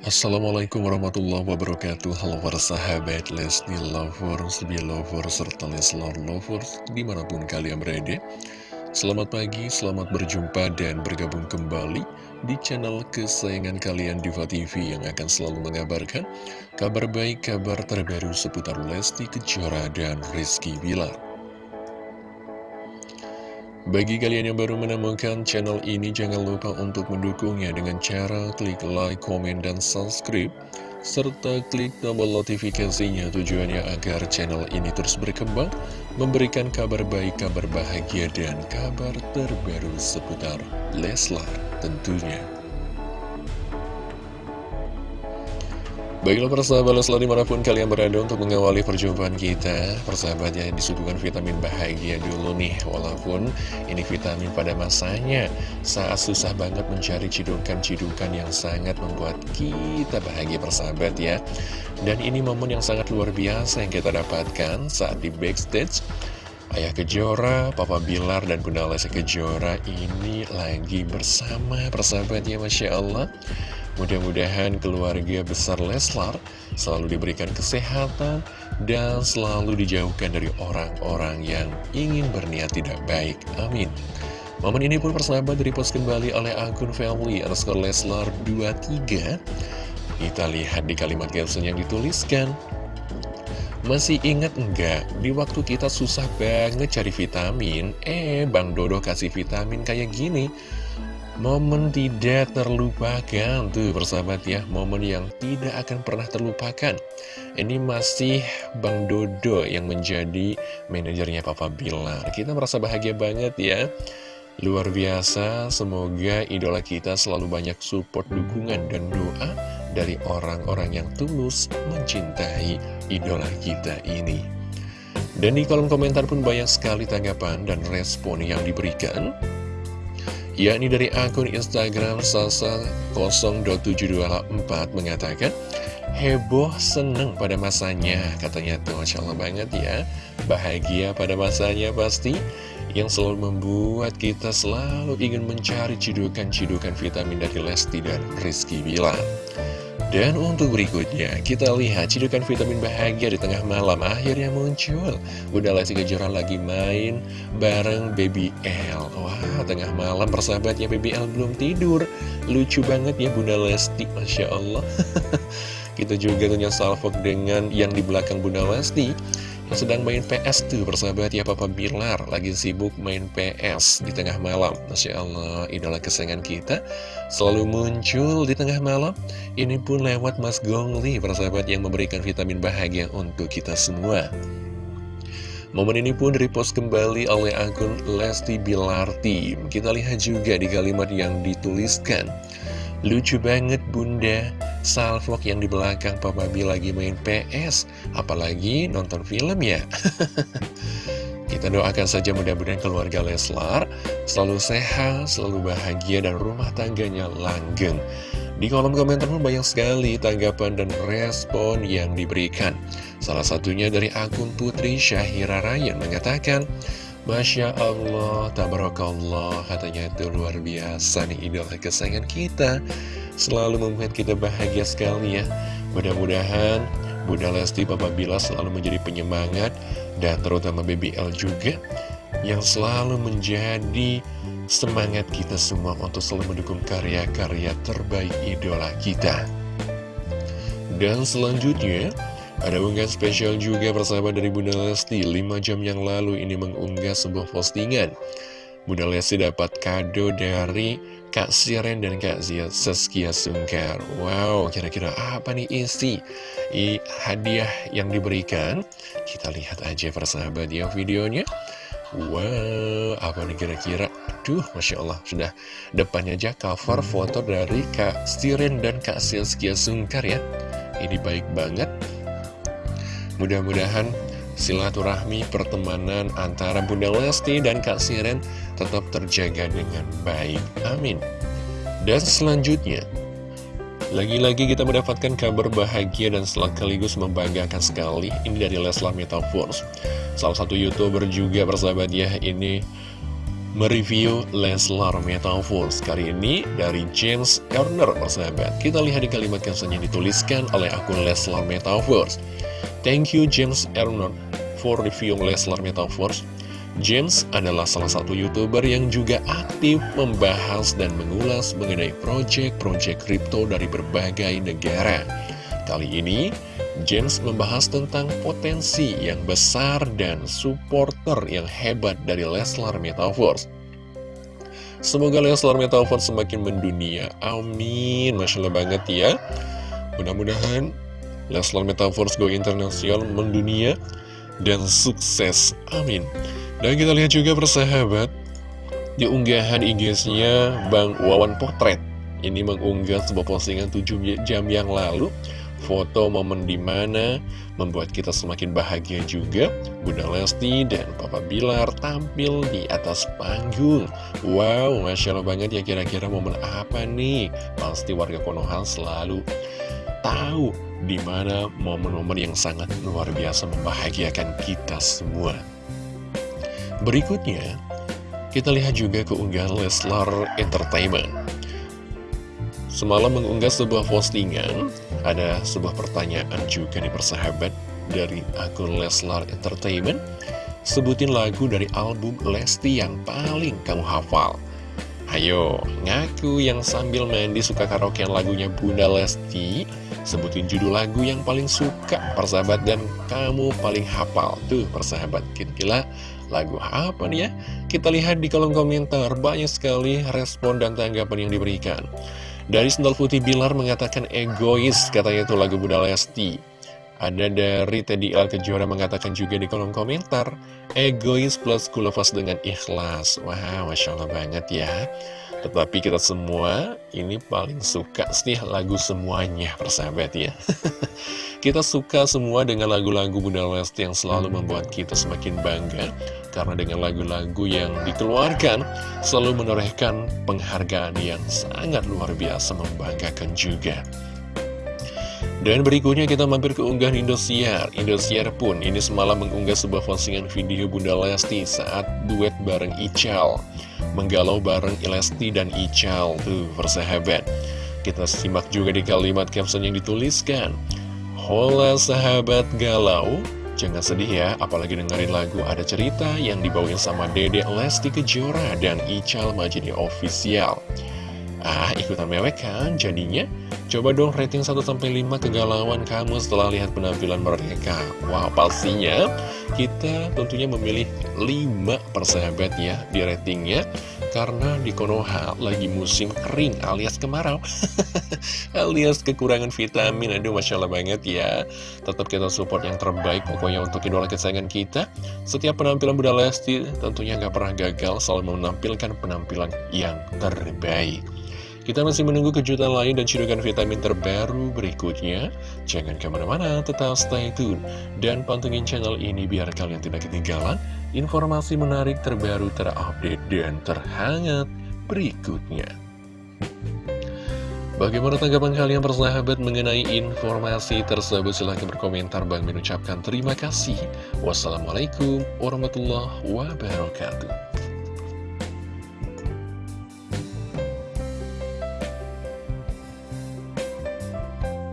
Assalamualaikum warahmatullahi wabarakatuh. Halo para sahabat Lesti Lovers, Belovers, serta Leslar Lovers di mana pun kalian berada. Selamat pagi, selamat berjumpa dan bergabung kembali di channel kesayangan kalian Diva TV yang akan selalu mengabarkan kabar baik, kabar terbaru seputar Lesti Kejora dan Rizky Bilar bagi kalian yang baru menemukan channel ini, jangan lupa untuk mendukungnya dengan cara klik like, komen, dan subscribe, serta klik tombol notifikasinya tujuannya agar channel ini terus berkembang, memberikan kabar baik, kabar bahagia, dan kabar terbaru seputar Leslar tentunya. Baiklah persahabat Leslar di mana pun kalian berada untuk mengawali perjumpaan kita. Persahabat yang disuguhkan vitamin bahagia dulu nih. Walaupun ini vitamin pada masanya Saat susah banget mencari cidukan-cidukan yang sangat membuat kita bahagia persahabat ya. Dan ini momen yang sangat luar biasa yang kita dapatkan saat di backstage. Ayah Kejora, Papa Bilar, dan Bunda Lesa Kejora ini lagi bersama persahabat ya Masya Allah Mudah-mudahan keluarga besar Leslar selalu diberikan kesehatan dan selalu dijauhkan dari orang-orang yang ingin berniat tidak baik. Amin. Momen ini pun persahabat post kembali oleh akun family underscore Leslar 23. Kita lihat di kalimat caption yang dituliskan. Masih ingat enggak, di waktu kita susah banget cari vitamin, eh Bang Dodo kasih vitamin kayak gini. Momen tidak terlupakan tuh persahabat ya. Momen yang tidak akan pernah terlupakan. Ini masih Bang Dodo yang menjadi manajernya Papa Bilar. Kita merasa bahagia banget ya. Luar biasa, semoga idola kita selalu banyak support, dukungan, dan doa Dari orang-orang yang tulus mencintai idola kita ini. Dan di kolom komentar pun banyak sekali tanggapan dan respon yang diberikan yakni dari akun Instagram Sasa 0.724 mengatakan heboh seneng pada masanya katanya tuh Masya Allah banget ya. Bahagia pada masanya pasti yang selalu membuat kita selalu ingin mencari cidukan-cidukan vitamin dari Lesti dan Rizky Bilar dan untuk berikutnya, kita lihat cidukan vitamin bahagia di tengah malam akhirnya muncul. Bunda Lesti Kejora lagi main bareng Baby L. Wah, tengah malam persahabatnya Baby L belum tidur. Lucu banget ya Bunda Lesti, Masya Allah. kita juga punya salvok dengan yang di belakang Bunda Lesti sedang main PS tuh persahabat ya Papa Bilar. Lagi sibuk main PS di tengah malam. Masya Allah idola kesayangan kita Selalu muncul di tengah malam. Ini pun lewat Mas Gongli persahabat yang memberikan vitamin bahagia untuk kita semua. Momen ini pun repost kembali oleh akun Lesti Bilar Team. Kita lihat juga di kalimat yang dituliskan. Lucu banget bunda Salfok yang di belakang Papa B lagi main PS Apalagi nonton film ya. Kita doakan saja mudah-mudahan keluarga Leslar Selalu sehat, selalu bahagia dan rumah tangganya langgeng. Di kolom komentar pun banyak sekali tanggapan dan respon yang diberikan. Salah satunya dari akun Putri Syahira Ryan mengatakan Masya Allah, tabarakallah, katanya. Itu luar biasa nih idola kesayangan kita selalu membuat kita bahagia sekali ya. Mudah-mudahan Bunda Lesti Papa Bila selalu menjadi penyemangat dan terutama Baby L juga yang selalu menjadi semangat kita semua untuk selalu mendukung karya-karya terbaik idola kita. Dan selanjutnya, ada unggahan spesial juga persahabat dari Bunda Lesti 5 jam yang lalu ini mengunggah sebuah postingan. Bunda Lesti dapat kado dari Kak Siren dan Kak Zia Saskia Sungkar Wow, kira-kira apa nih isi I, hadiah yang diberikan? Kita lihat aja persahabat ya videonya Wow, apa nih kira-kira? Duh, Masya Allah, sudah depannya aja cover foto dari Kak Siren dan Kak Saskia Sungkar ya Ini baik banget Mudah-mudahan silaturahmi pertemanan antara Bunda Lesti dan Kak Siren tetap terjaga dengan baik. Amin. Dan selanjutnya, lagi-lagi kita mendapatkan kabar bahagia dan sekaligus membanggakan sekali. Ini dari Leslar Metaverse. Salah satu youtuber juga persahabat ya, ini mereview Leslar Metaverse Kali ini dari James Erner, persahabat Kita lihat di kalimat caption yang dituliskan oleh akun Leslar Metaverse Thank you James Erner for review Leslar Metaverse James adalah salah satu youtuber yang juga aktif membahas dan mengulas mengenai proyek-proyek kripto dari berbagai negara. Kali ini, James membahas tentang potensi yang besar dan supporter yang hebat dari Leslar Metaverse. Semoga Leslar Metaverse semakin mendunia. Amin. Masya Allah banget ya. Mudah-mudahan Leslar Metaverse go internasional mendunia dan sukses. Amin. Dan kita lihat juga persahabat Di unggahan IG-nya Bang Wawan Potret. Ini mengunggah sebuah postingan 7 jam yang lalu. Foto momen di mana membuat kita semakin bahagia juga. Bunda Lesti dan Papa Bilar tampil di atas panggung. Wow, Masya Allah banget ya kira-kira momen apa nih? Pasti warga Konoha selalu tahu di mana momen-momen yang sangat luar biasa membahagiakan kita semua Berikutnya, kita lihat juga keunggahan Leslar Entertainment. Semalam mengunggah sebuah postingan, ada sebuah pertanyaan juga nih persahabat dari akun Leslar Entertainment. Sebutin lagu dari album Lesti yang paling kamu hafal. Ayo, ngaku yang sambil mandi suka karaokean lagunya Bunda Lesti Sebutin judul lagu yang paling suka persahabat dan kamu paling hafal Tuh persahabat, kira-kira lagu apa nih ya? Kita lihat di kolom komentar, banyak sekali respon dan tanggapan yang diberikan. Dari Sendal Putih Bilar mengatakan egois, katanya itu lagu Bunda Lesti. Ada dari Teddy L. Kejora mengatakan juga di kolom komentar, egois plus kulafas dengan ikhlas. Wah, wow, Masya Allah banget ya. Tetapi kita semua ini paling suka sih lagu semuanya, persahabat ya. kita suka semua dengan lagu-lagu Bunda Lesti yang selalu membuat kita semakin bangga. Karena dengan lagu-lagu yang dikeluarkan, selalu menorehkan penghargaan yang sangat luar biasa membanggakan juga. Dan berikutnya kita mampir ke unggahan Indosiar. Indosiar pun ini semalam mengunggah sebuah postingan video Bunda Lesti saat duet bareng Ical. Menggalau bareng Lesti dan Ical Tuh persahabat. Kita simak juga di kalimat caption yang dituliskan. Hola sahabat galau. Jangan sedih ya, apalagi dengerin lagu ada cerita yang dibawain sama Dede Lesti Kejora dan Ical Majidi Official. Ah, ikutan mewek kan jadinya? Coba dong rating 1-5 kegalauan kamu setelah lihat penampilan mereka. Wah wow, pastinya kita tentunya memilih 5 persahabat ya di ratingnya Karena di Konoha lagi musim kering alias kemarau Alias kekurangan vitamin. Aduh Masya Allah banget ya. Tetap kita support yang terbaik pokoknya untuk idola kesayangan kita. Setiap penampilan Bunda Lesti tentunya nggak pernah gagal Selalu menampilkan penampilan yang terbaik kita masih menunggu kejutan lain dan cidukan vitamin terbaru berikutnya. Jangan ke mana-mana, tetap stay tune. Dan pantengin channel ini biar kalian tidak ketinggalan informasi menarik terbaru terupdate dan terhangat berikutnya. Bagaimana tanggapan kalian persahabat mengenai informasi tersebut? Silahkan berkomentar. Bang mengucapkan terima kasih. Wassalamualaikum warahmatullahi wabarakatuh.